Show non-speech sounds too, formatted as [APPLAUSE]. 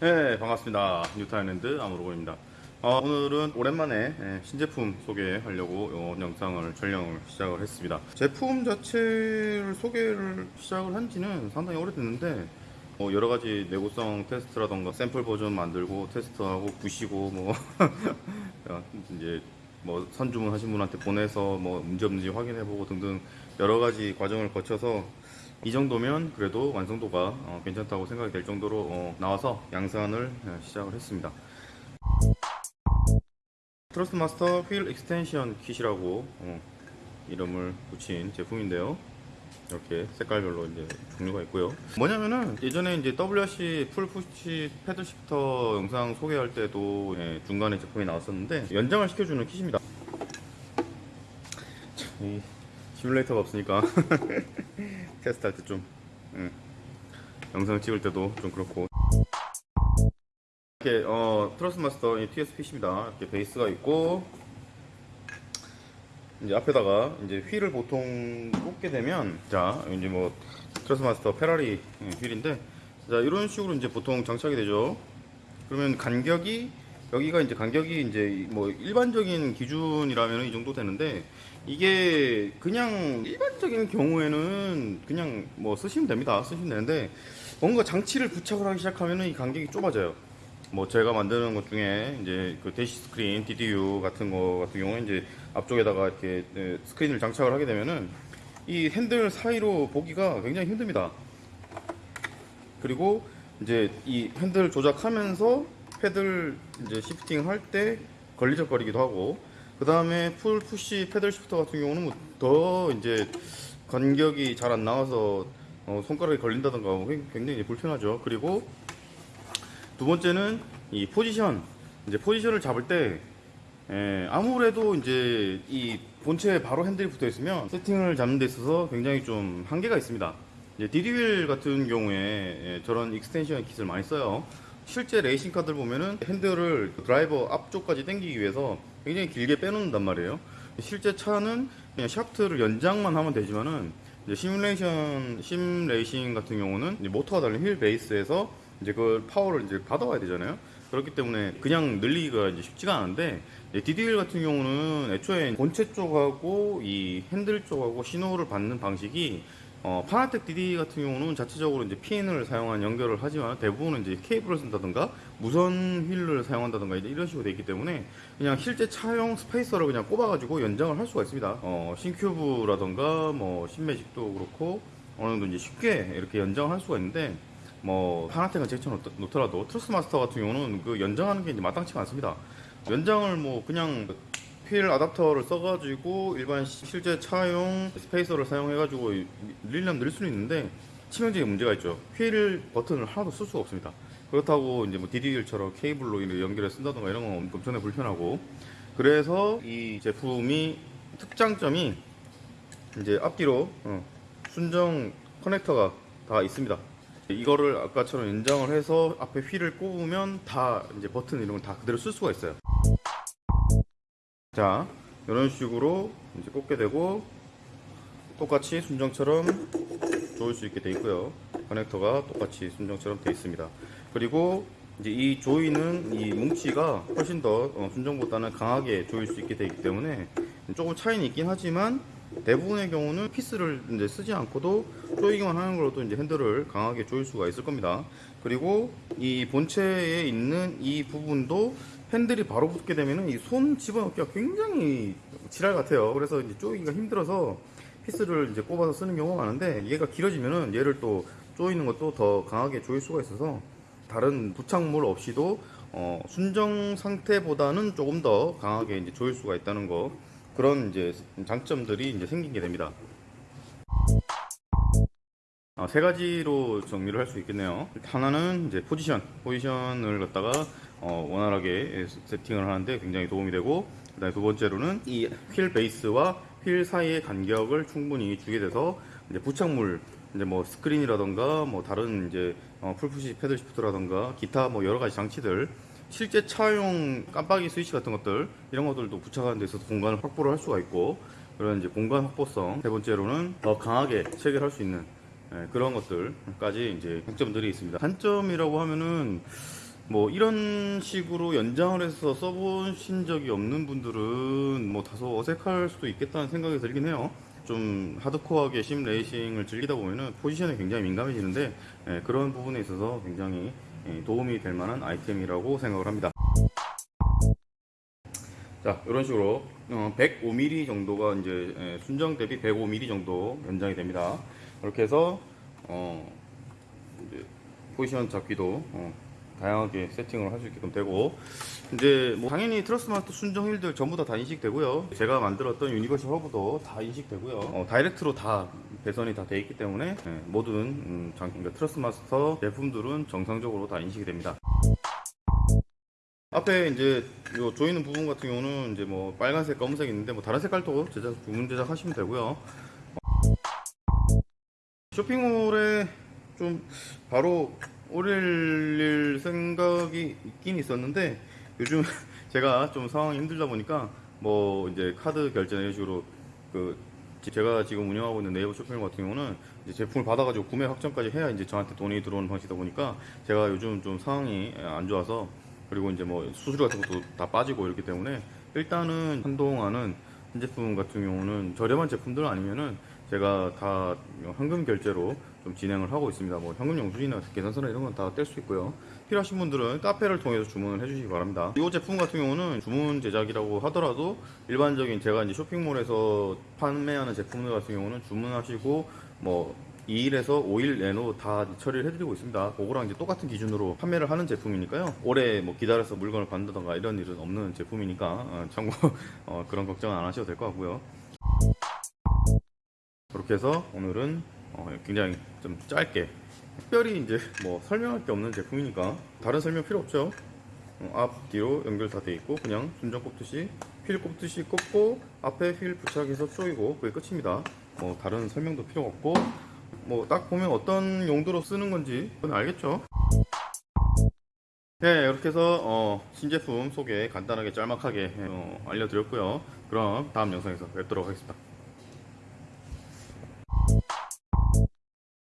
네 반갑습니다. 뉴타일랜드 아무로고입니다. 어, 오늘은 오랜만에 예, 신제품 소개하려고 이 영상을 촬영을 시작을 했습니다. 제품 자체를 소개를 시작을 한 지는 상당히 오래됐는데 뭐 여러 가지 내구성 테스트라던가 샘플 버전 만들고 테스트하고 부시고 뭐 [LAUGHS] 이제 뭐 선주문 하신 분한테 보내서 뭐 문제 없는지 확인해보고 등등 여러 가지 과정을 거쳐서 이 정도면 그래도 완성도가 어, 괜찮다고 생각이 될 정도로 어, 나와서 양산을 어, 시작을 했습니다. Thrustmaster wheel extension kit이라고 어, 이름을 붙인 제품인데요. 이렇게 색깔별로 이제 종류가 있고요. 뭐냐면은 예전에 이제 WRC pull push paddle shifter 영상 소개할 때도 예, 중간에 제품이 나왔었는데 연장을 시켜주는 kit입니다. 참, 이 시뮬레이터가 없으니까 [LAUGHS] 테스트할 때좀 영상 찍을 때도 좀 그렇고 이렇게 어, Thrustmaster 이 TS-PC입니다. 이렇게 베이스가 있고 이제 앞에다가 이제 휠을 보통 꽂게 되면 자 이제 뭐 Thrustmaster 페라리 예, 휠인데 자 이런 식으로 이제 보통 장착이 되죠. 그러면 간격이 여기가 이제 간격이 이제 뭐 일반적인 기준이라면 이 정도 되는데 이게 그냥 일반적인 경우에는 그냥 뭐 쓰시면 됩니다. 쓰시면 되는데 뭔가 장치를 부착을 하기 시작하면은 이 간격이 좁아져요. 뭐 제가 만드는 것 중에 이제 그 대시 스크린, DDU 같은 거 같은 경우에 이제 앞쪽에다가 이렇게 네, 스크린을 장착을 하게 되면은 이 핸들 사이로 보기가 굉장히 힘듭니다. 그리고 이제 이 핸들 조작하면서 paddle 이제 shifting 할 때 걸리적거리기도 하고 그 다음에 pull push paddle shifter 같은 경우는 뭐 더 이제 간격이 잘 안 나와서 어, 손가락이 걸린다던가 뭐 굉장히 불편하죠. 그리고 두 번째는 이 포지션 이제 포지션을 잡을 때 예, 아무래도 이제 이 본체에 바로 핸들이 붙어 있으면 세팅을 잡는 데 있어서 굉장히 좀 한계가 있습니다. 이제 DD wheel 같은 경우에 예, 저런 extension kit을 많이 써요. 실제 레이싱 카들 보면은 핸들을 드라이버 앞쪽까지 당기기 위해서 굉장히 길게 빼놓는단 말이에요. 실제 차는 그냥 샤프트를 연장만 하면 되지만은 이제 시뮬레이션 sim racing 같은 경우는 모터가 달린 wheel base에서 이제 그 파워를 이제 받아와야 되잖아요. 그렇기 때문에 그냥 늘리기가 이제 쉽지가 않은데 DD wheel 같은 경우는 애초에 본체 쪽하고 이 핸들 쪽하고 신호를 받는 방식이 어, Fanatec DD 같은 경우는 자체적으로 이제 핀을 사용한 연결을 하지만 대부분은 이제 케이블을 쓴다든가 무선 휠을 사용한다든가 이런 식으로 되어 있기 때문에 그냥 실제 차용 spacer를 그냥 꼽아가지고 연장을 할 수가 있습니다. 어, Simucube라든가 뭐 Simagic도 그렇고 어느 정도 이제 쉽게 이렇게 연장을 할 수가 있는데 뭐 Fanatec은 제쳐 놓더라도 Thrustmaster 같은 경우는 그 연장하는 게 이제 마땅치가 않습니다. 연장을 뭐 그냥 휠 아답터를 써가지고 일반 시- 실제 차용 spacer를 사용해가지고 늘리려면 늘 수는 있는데 치명적인 문제가 있죠. 휠 버튼을 하나도 쓸 수가 없습니다. 그렇다고 이제 뭐 DDL처럼 케이블로 이렇게 연결해 쓴다던가 이런 건 엄청나게 불편하고 그래서 이 제품이 특장점이 이제 앞뒤로 어, 순정 커넥터가 다 있습니다. 이거를 아까처럼 연장을 해서 앞에 휠을 꼽으면 다 이제 버튼 이런 걸 다 그대로 쓸 수가 있어요. 자, 이런 식으로 이제 꽂게 되고 똑같이 순정처럼 조일 수 있게 돼 있고요. 커넥터가 똑같이 순정처럼 돼 있습니다. 그리고 이제 이 조이는 이 뭉치가 훨씬 더 어, 순정보다는 강하게 조일 수 있게 되기 때문에 조금 차이는 있긴 하지만 대부분의 경우는 피스를 이제 쓰지 않고도 조이기만 하는 걸로도 이제 핸들을 강하게 조일 수가 있을 겁니다. 그리고 이 본체에 있는 이 부분도 핸들이 바로 붙게 되면은 이손 집어넣기가 굉장히 지랄 같아요. 그래서 이제 조이기가 힘들어서 피스를 이제 꼽아서 쓰는 경우가 많은데 얘가 길어지면은 얘를 또 조이는 것도 더 강하게 조일 수가 있어서 다른 부착물 없이도 어, 순정 상태보다는 조금 더 강하게 이제 조일 수가 있다는 거 그런 이제 장점들이 이제 생기게 됩니다. 아, 세 가지로 정리를 할 수 있겠네요. 하나는 이제 포지션, 포지션을 갖다가 어, 원활하게 세팅을 하는데 굉장히 도움이 되고, 그 다음에 두 번째로는 이 wheel base와 휠 사이의 간격을 충분히 주게 돼서 이제 부착물, 이제 뭐 스크린이라던가 뭐 다른 이제 어, pull push paddle shifter라던가 기타 뭐 여러 가지 장치들 실제 차용 깜빡이 스위치 같은 것들 이런 것들도 부착하는 데 있어서 공간을 확보를 할 수가 있고 그런 이제 공간 확보성 세 번째로는 더 강하게 체결할 수 있는 예, 그런 것들까지 이제 장점들이 있습니다. 단점이라고 하면은 뭐 이런 식으로 연장을 해서 써보신 적이 없는 분들은 뭐 다소 어색할 수도 있겠다는 생각이 들긴 해요. 좀 하드코어하게 심 레이싱을 즐기다 보면은 포지션에 굉장히 민감해지는데 예, 그런 부분에 있어서 굉장히 예, 도움이 될 만한 아이템이라고 생각을 합니다. 자, 이런 식으로 어, 105mm 정도가 이제 예, 순정 대비 105mm 정도 연장이 됩니다. 이렇게 해서 어, 이제 포지션 잡기도 어, 다양하게 세팅을 할 수 있게끔 되고 이제 뭐 당연히 Thrustmaster 순정 휠들 전부 다 다 인식되고요. 제가 만들었던 universal hub도 다 인식되고요. 어, direct로 다 배선이 다 돼 있기 때문에 예, 모든 음, 장, 그러니까 Thrustmaster 제품들은 정상적으로 다 인식이 됩니다. 앞에 이제 요 조이는 부분 같은 경우는 이제 뭐 빨간색, 검은색 있는데 뭐 다른 색깔도 제작 주문 제작하시면 되고요. 쇼핑몰에 좀 바로 올릴 생각이 있긴 있었는데 요즘 [LAUGHS] 제가 좀 상황이 힘들다 보니까 뭐 이제 카드 결제 이런 식으로 그 제가 지금 운영하고 있는 네이버 쇼핑몰 같은 경우는 제품을 받아가지고 구매 확정까지 해야 이제 저한테 돈이 들어오는 방식이다 보니까 제가 요즘 좀 상황이 안 좋아서 그리고 이제 뭐 수수료 같은 것도 다 빠지고 이렇기 때문에 일단은 한동안은 한 제품 같은 경우는 저렴한 제품들 아니면은 제가 다 현금 결제로 좀 진행을 하고 있습니다. 뭐 현금 영수증이나 계산서나 이런 건 다 뗄 수 있고요. 필요하신 분들은 카페를 통해서 주문을 해주시기 바랍니다. 이 제품 같은 경우는 주문 제작이라고 하더라도 일반적인 제가 이제 쇼핑몰에서 판매하는 제품들 같은 경우는 주문하시고 뭐 2일에서 5일 내로 다 처리를 해드리고 있습니다. 그거랑 이제 똑같은 기준으로 판매를 하는 제품이니까요. 오래 뭐 기다려서 물건을 받는다던가 이런 일은 없는 제품이니까 어, 참고 [LAUGHS] 어, 그런 걱정은 안 하셔도 될 것 같고요. 그렇게 해서 오늘은 어, 굉장히 좀 짧게 특별히 이제 뭐 설명할 게 없는 제품이니까 다른 설명 필요 없죠. 어, 앞 뒤로 연결 다 돼 있고 그냥 순정 꼽듯이 휠 꼽듯이 꼽고 앞에 휠 부착해서 조이고 그게 끝입니다. 뭐 다른 설명도 필요 없고 뭐 딱 보면 어떤 용도로 쓰는 건지 그건 알겠죠. 네 이렇게 해서 어, 신제품 소개 간단하게 짤막하게 어, 알려드렸고요. 그럼 다음 영상에서 뵙도록 하겠습니다.